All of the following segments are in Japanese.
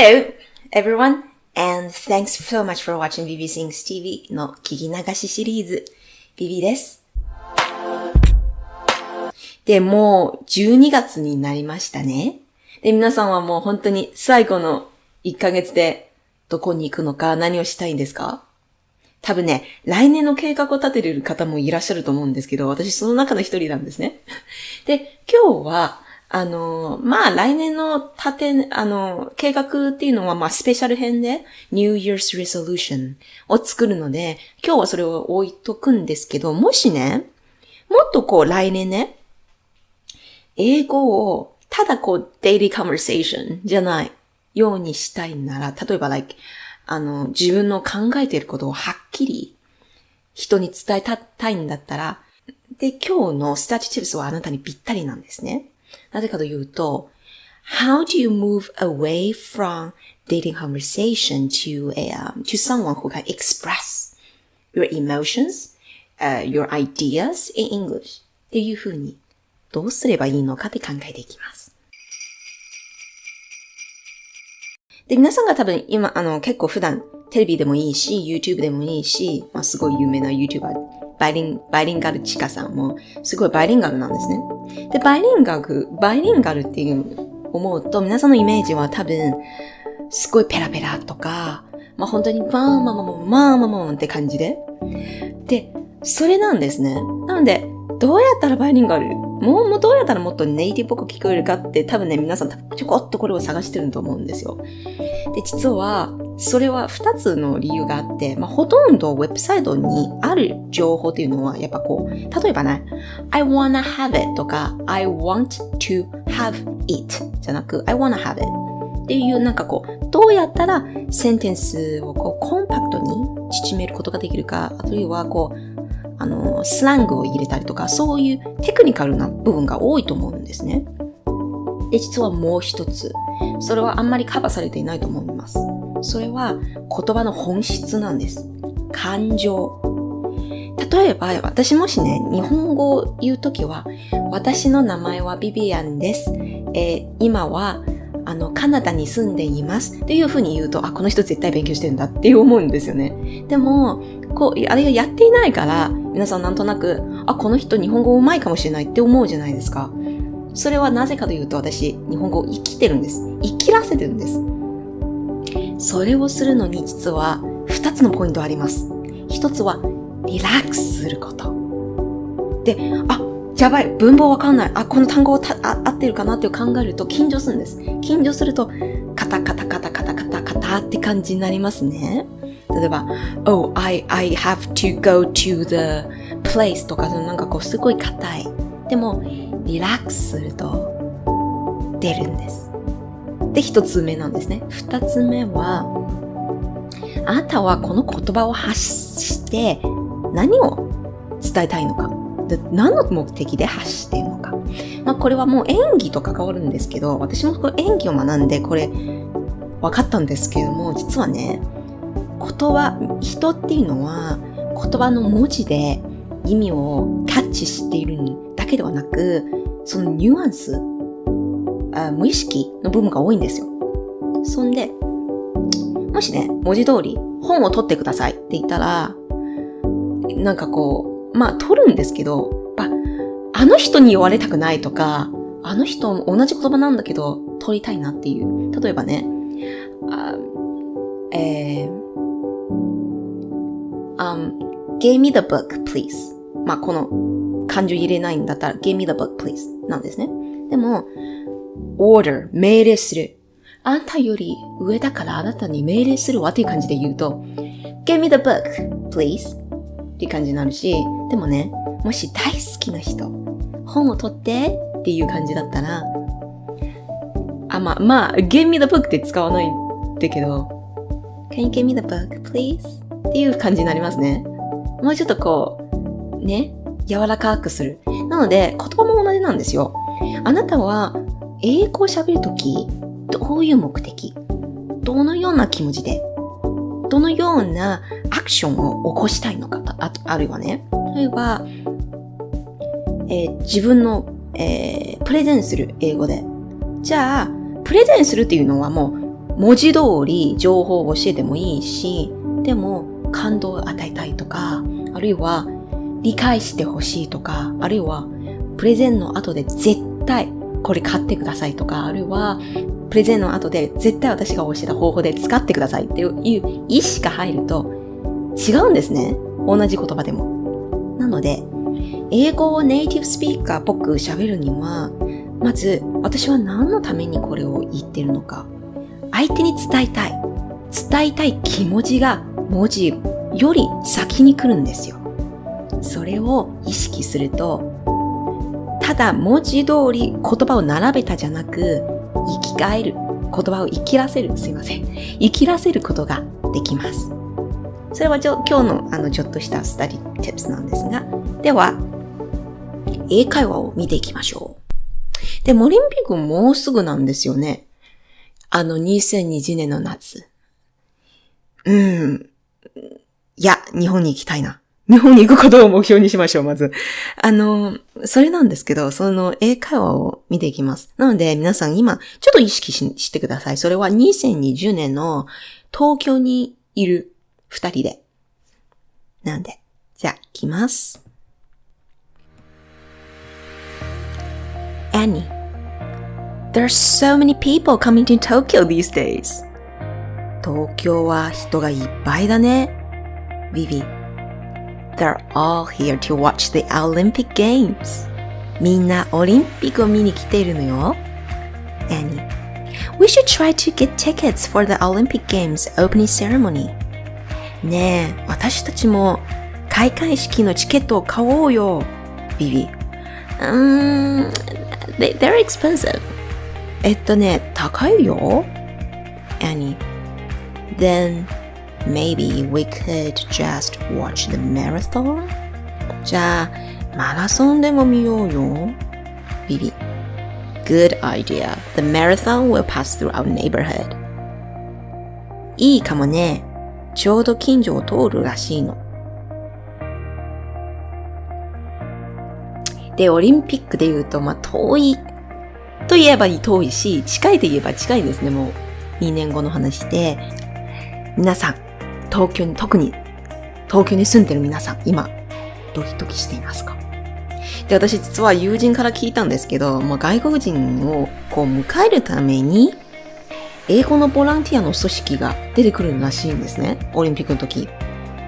Hello, everyone, and thanks so much for watching BB Sings TV の聞き流しシリーズ、BB です。で、もう12月になりましたね。で、皆さんはもう本当に最後の1ヶ月でどこに行くのか何をしたいんですか？多分ね、来年の計画を立ててる方もいらっしゃると思うんですけど、私その中の一人なんですね。で、今日は、あの、まあ、来年の立て、あの、計画っていうのは、まあ、スペシャル編で、New Year's Resolution を作るので、今日はそれを置いとくんですけど、もしね、もっとこう、来年ね、英語を、ただこう、daily conversation じゃないようにしたいなら、例えば、like, あの、自分の考えていることをはっきり人に伝えたいんだったら、で、今日のスターチ tips はあなたにぴったりなんですね。なぜかというと、How do you move away from dating conversation to, a, um, to someone who can express your emotions, uh, your ideas in English? っていうふうに、どうすればいいのかって考えていきます。で、皆さんが多分今、あの、結構普段テレビでもいいし、YouTube でもいいし、まあ、すごい有名な YouTuber、バイリン、バイリンガルチカさんも、すごいバイリンガルなんですね。で、バイリンガル、バイリンガルっていう思うと、皆さんのイメージは多分、すごいペラペラとか、まあ本当に、まあまあまあまあまあまあまあって感じで。で、それなんですね。なので、どうやったらバイリンガルもう、どうやったらもっとネイティブっぽく聞こえるかって多分ね、皆さんちょこっとこれを探してると思うんですよ。で、実は、それは二つの理由があって、まあ、ほとんどウェブサイトにある情報っていうのは、やっぱこう、例えばね、I wanna have it とか、I want to have it じゃなく、I wanna have it っていうなんかこう、どうやったらセンテンスをこう、コンパクトに縮めることができるか、あるいはこう、の、スラングを入れたりとか、そういうテクニカルな部分が多いと思うんですね。で、実はもう一つ。それはあんまりカバーされていないと思います。それは言葉の本質なんです。感情。例えば、私もしね、日本語を言うときは、私の名前はビビアンです。えー今は、あの、カナダに住んでいます。っていうふうに言うと、あ、この人絶対勉強してるんだって思うんですよね。でも、こう、あれがやっていないから、皆さんなんとなく、あ、この人日本語上手いかもしれないって思うじゃないですか。それはなぜかというと、私、日本語を生きてるんです。生きらせてるんです。それをするのに実は、二つのポイントあります。一つは、リラックスすること。で、あ、やばい、文法わかんない。あ、この単語たあ合ってるかなって考えると緊張するんです。緊張すると、カタカタカタカタカタカタって感じになりますね。例えば、Oh, I, I have to go to the place とか、なんかこうすごい硬い。でも、リラックスすると出るんです。で、一つ目なんですね。二つ目は、あなたはこの言葉を発して何を伝えたいのか。で何の目的で発しているのか。まあこれはもう演技と関わるんですけど、私もこれ演技を学んでこれ分かったんですけども、実はね、言葉、人っていうのは言葉の文字で意味をキャッチしているだけではなく、そのニュアンス、あ無意識の部分が多いんですよ。そんで、もしね、文字通り本を取ってくださいって言ったら、なんかこう、まあ取るんですけど、ああの人に言われたくないとか、あの人同じ言葉なんだけど取りたいなっていう。例えばね、あえー、um, give me the book, please. まあこの漢字入れないんだったら、give me the book, please なんですね。でも、order, 命令する。あんたより上だからあなたに命令するわっていう感じで言うと、give me the book, please っていう感じになるし、でもね、もし大好きな人、本を取ってっていう感じだったら、あ、まあ、まあ、give me the book って使わないんだけど、can you give me the book, please? っていう感じになりますね。もうちょっとこう、ね、柔らかくする。なので、言葉も同じなんですよ。あなたは、英語を喋るとき、どういう目的？どのような気持ちでどのようなアクションを起こしたいのかああるいはね、例えば、えー自分の、えープレゼンする英語で。じゃあ、プレゼンするっていうのはもう、文字通り情報を教えてもいいし、でも感動を与えたいとか、あるいは理解してほしいとか、あるいはプレゼンの後で絶対これ買ってくださいとか、あるいはプレゼンの後で絶対私が教えた方法で使ってくださいっていう意思が入ると違うんですね。同じ言葉でも。なので、英語をネイティブスピーカーっぽく喋るには、まず私は何のためにこれを言ってるのか。相手に伝えたい。伝えたい気持ちが文字より先に来るんですよ。それを意識すると、ただ文字通り言葉を並べたじゃなく、生き返る。言葉を生きらせる。すいません。生きらせることができます。それは今日のあのちょっとしたスタディ tips なんですが、では、英会話を見ていきましょう。で、モリンピックもうすぐなんですよね。あの2020年の夏。うん。いや、日本に行きたいな。日本に行くことを目標にしましょう、まず。あの、それなんですけど、その英会話を見ていきます。なので、皆さん今、ちょっと意識ししてください。それは2020年の東京にいる二人で。なんで、じゃあ、行きます。Annie, there's so many people coming to Tokyo these days. 東京は人がいっぱいだね。Vivi, They're all here to watch the Olympic Games. みんなオリンピックを見に来ているのよ。Annie. We should try to get tickets for the Olympic Games opening ceremony. ねえ、私たちも開会式のチケットを買おうよ。ビビ。Um, they, they're expensive. えっとね、高いよ。Annie. Then Maybe we could just watch the marathon? じゃあ、マラソンでも見ようよ。ビビ。Good idea. The marathon will pass through our neighborhood. いいかもね。ちょうど近所を通るらしいの。で、オリンピックで言うと、まあ、遠いと言えば遠いし、近いと言えば近いですね。もう2年後の話で。皆さん、東京に、特に東京に住んでる皆さん、今、ドキドキしていますか？で、私実は友人から聞いたんですけど、まあ、外国人をこう迎えるために、英語のボランティアの組織が出てくるらしいんですね。オリンピックの時。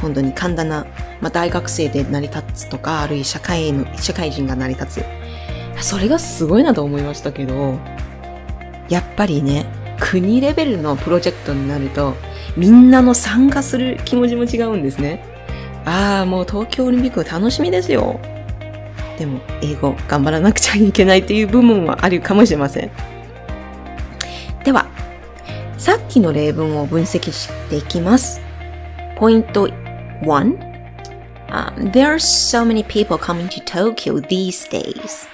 本当に簡単な、まあ、大学生で成り立つとか、あるいは社会の、社会人が成り立つ。それがすごいなと思いましたけど、やっぱりね、国レベルのプロジェクトになると、みんなの参加する気持ちも違うんですね。ああ、もう東京オリンピック楽しみですよ。でも、英語頑張らなくちゃいけないっていう部分はあるかもしれません。では、さっきの例文を分析していきます。ポイント1、um, There are so many people coming to Tokyo these days.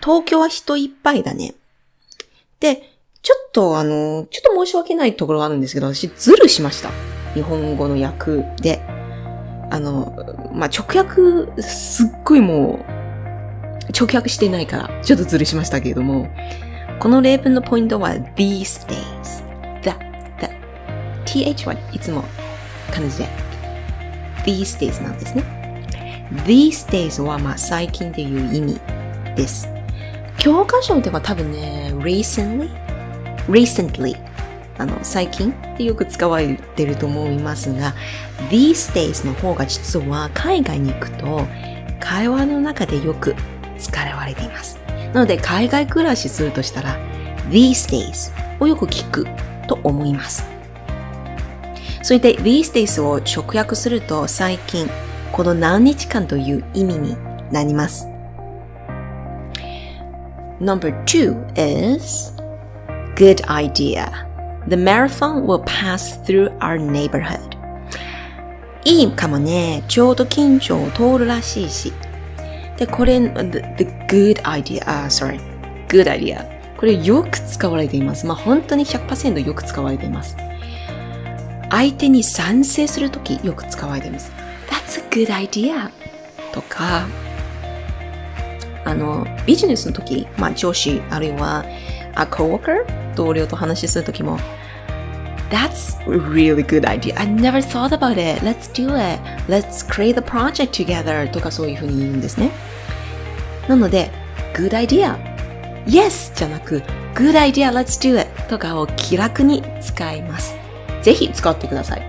東京は人いっぱいだね。で、ちょっとあの、ちょっと申し訳ないところがあるんですけど、私ズルしました。日本語の訳で。あの、まあ、直訳、すっごいもう、直訳してないから、ちょっとズルしましたけれども、この例文のポイントは these days. the, the, th はいつも漢字で these days なんですね。these days はまあ最近っていう意味です。教科書では多分ね、recently recently あの最近ってよく使われてると思いますが these days の方が実は海外に行くと会話の中でよく使われています。なので海外暮らしするとしたら these days をよく聞くと思います。そして these days を直訳すると最近この何日間という意味になります。Number two is good idea. The marathon will pass through our neighborhood. いいかもね。ちょうど近所を通るらしいし。で、これ、the, the good idea, あ、uh, sorry, good idea. これよく使われています。まあ本当に100%よく使われています。相手に賛成するときよく使われています。That's a good idea. とか、あの、ビジネスの時、まあ上司、あるいは、a coworker 同僚と話しするときも、That's a really good idea. I never thought about it. Let's do it. Let's create the project together. とかそういうふうに言うんですね。なので、good idea. Yes! じゃなく、good idea, let's do it. とかを気楽に使います。ぜひ使ってください。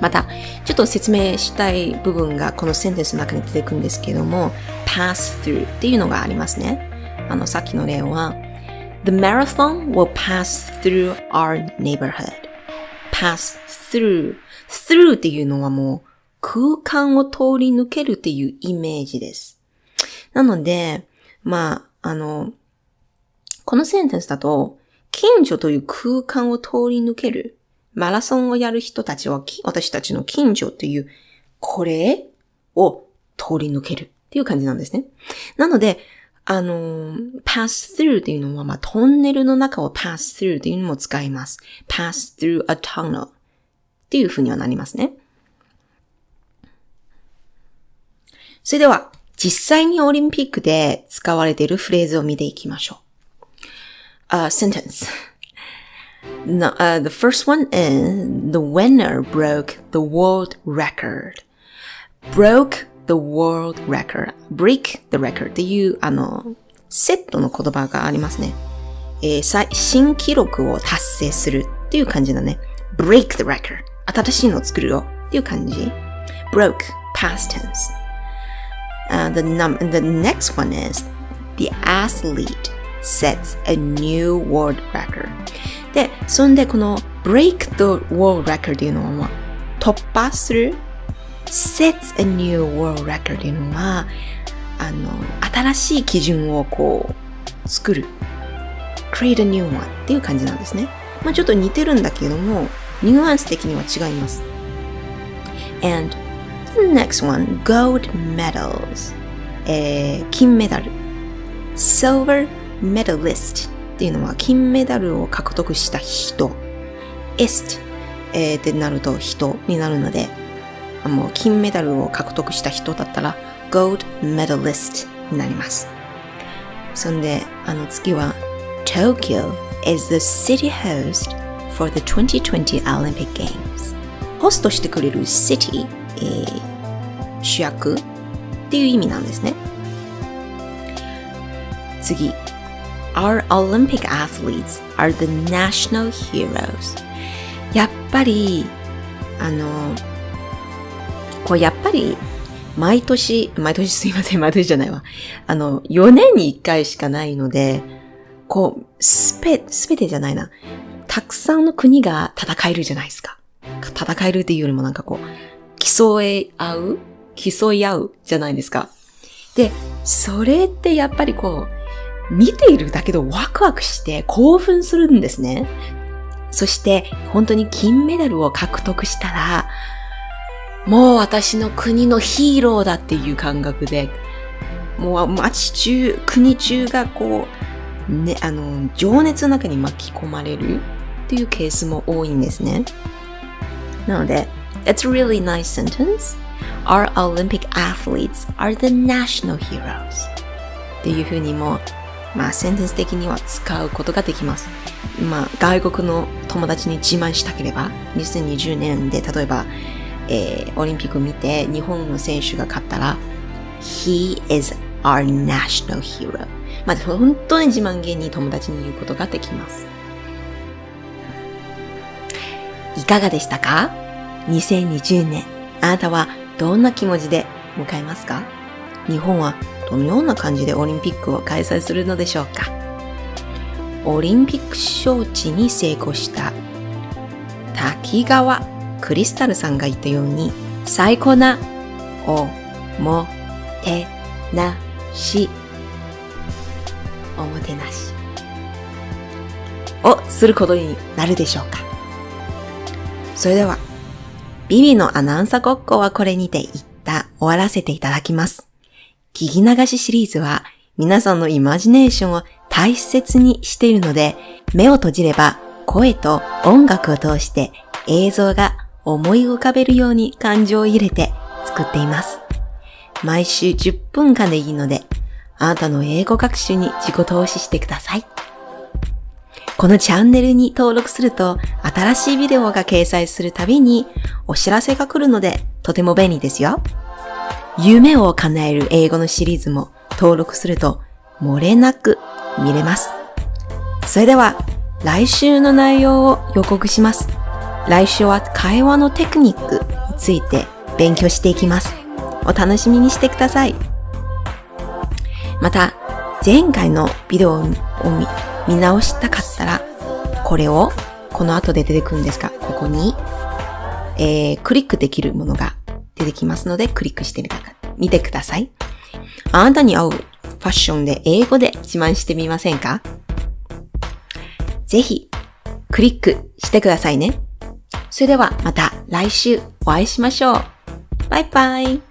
また、ちょっと説明したい部分がこのセンテンスの中に出てくるんですけども、pass through っていうのがありますね。あの、さっきの例は、The marathon will pass through our neighborhood. pass through. through っていうのはもう空間を通り抜けるっていうイメージです。なので、まあ、あの、このセンテンスだと、近所という空間を通り抜ける。マラソンをやる人たちは、私たちの近所という、これを通り抜けるっていう感じなんですね。なので、あの、pass through っていうのは、まあ、トンネルの中を pass through っていうのも使います。pass through a tunnel っていう風にはなりますね。それでは、実際にオリンピックで使われているフレーズを見ていきましょう。A sentence. No, uh, the first one is the winner broke the world record. broke the world record, break the record っていう、あの、セットの言葉がありますね。えー、新記録を達成するっていう感じだね。break the record 新しいのを作るよっていう感じ。broke, past tense. Uh, the, num the next one is the athlete sets a new world record. で、そんでこの break the world record っていうのは突破する sets a new world record というのは、あの、新しい基準をこう、作る。create a new one っていう感じなんですね。まあちょっと似てるんだけども、ニュアンス的には違います。and the next one, gold medals. えー、金メダル。silver medalist っていうのは金メダルを獲得した人。est、え、ってなると人になるので、もう金メダルを獲得した人だったら Gold Medalist になります。そんで、あの次は Tokyo is the city host for the 2020 Olympic Games ホストしてくれる city、えー、主役っていう意味なんですね。次 Our Olympic athletes are the national heroes やっぱりあのこうやっぱり毎年、毎年すいません、毎年じゃないわ。あの、4年に1回しかないので、こう、すべ、すべてじゃないな。たくさんの国が戦えるじゃないですか。戦えるっていうよりもなんかこう、競い合う競い合うじゃないですか。で、それってやっぱりこう、見ているだけでワクワクして興奮するんですね。そして本当に金メダルを獲得したら、もう私の国のヒーローだっていう感覚で、もう街中、国中がこう、ね、あの、情熱の中に巻き込まれるっていうケースも多いんですね。なので、It's a really nice sentence. Our Olympic athletes are the national heroes. っていうふうにも、まあ、センテンス的には使うことができます。まあ、外国の友達に自慢したければ、2020年で例えば、えー、オリンピック見て日本の選手が勝ったら He is our national hero. まあ本当に自慢げに友達に言うことができます。いかがでしたか ?2020 年あなたはどんな気持ちで迎えますか？日本はどのような感じでオリンピックを開催するのでしょうか？オリンピック招致に成功した滝川クリスタルさんが言ったように、最高なおもてなし、おもてなしをすることになるでしょうか。それでは、ビビのアナウンサーごっこはこれにて一旦終わらせていただきます。聞き流しシリーズは皆さんのイマジネーションを大切にしているので、目を閉じれば声と音楽を通して映像が思い浮かべるように感情を入れて作っています。毎週10分間でいいので、あなたの英語学習に自己投資してください。このチャンネルに登録すると新しいビデオが掲載するたびにお知らせが来るのでとても便利ですよ。夢を叶える英語のシリーズも登録すると漏れなく見れます。それでは来週の内容を予告します。来週は会話のテクニックについて勉強していきます。お楽しみにしてください。また、前回のビデオを見直したかったら、これをこの後で出てくるんですが、ここに、えー、クリックできるものが出てきますので、クリックしてみたか、見てください。あなたに合うファッションで英語で自慢してみませんか？ぜひ、クリックしてくださいね。それではまた来週お会いしましょう。バイバイ。